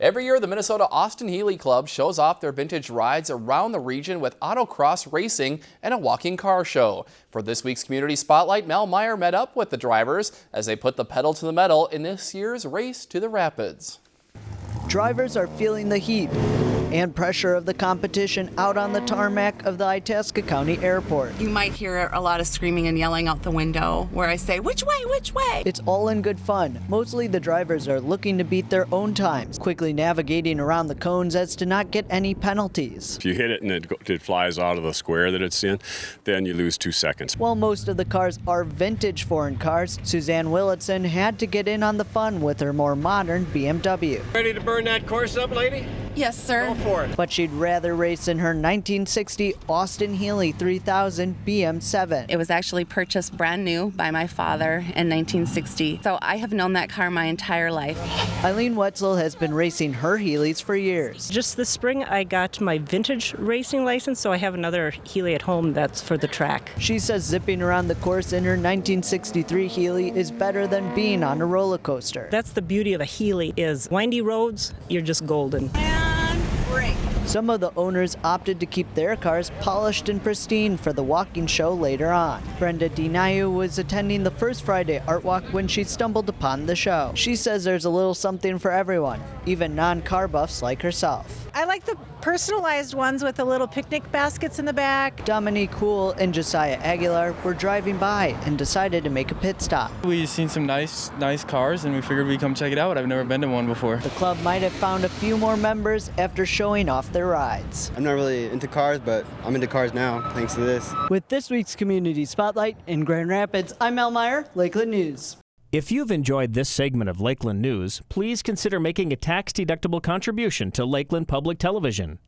Every year, the Minnesota Austin Healey Club shows off their vintage rides around the region with autocross racing and a walking car show. For this week's Community Spotlight, Mel Meyer met up with the drivers as they put the pedal to the metal in this year's Race to the Rapids. Drivers are feeling the heat and pressure of the competition out on the tarmac of the Itasca County Airport. You might hear a lot of screaming and yelling out the window where I say, which way, which way? It's all in good fun. Mostly the drivers are looking to beat their own times, quickly navigating around the cones as to not get any penalties. If you hit it and it, it flies out of the square that it's in, then you lose two seconds. While most of the cars are vintage foreign cars, Suzanne Willitson had to get in on the fun with her more modern BMW. Ready to burn that course up, lady? Yes, sir. Go for it. But she'd rather race in her 1960 Austin Healey 3000 BN7. It was actually purchased brand new by my father in 1960. So I have known that car my entire life. Eileen Wetzel has been racing her Healeys for years. Just this spring, I got my vintage racing license, so I have another Healey at home that's for the track. She says zipping around the course in her 1963 Healey is better than being on a roller coaster. That's the beauty of a Healey is windy roads, you're just golden. Some of the owners opted to keep their cars polished and pristine for the walking show later on. Brenda Dinayu was attending the first Friday art walk when she stumbled upon the show. She says there's a little something for everyone, even non-car buffs like herself. I like the personalized ones with the little picnic baskets in the back. Dominique Cool and Josiah Aguilar were driving by and decided to make a pit stop. We've seen some nice, nice cars, and we figured we'd come check it out. I've never been to one before. The club might have found a few more members after showing off their rides. I'm not really into cars, but I'm into cars now, thanks to this. With this week's Community Spotlight in Grand Rapids, I'm Mel Meyer, Lakeland News. If you've enjoyed this segment of Lakeland News, please consider making a tax-deductible contribution to Lakeland Public Television.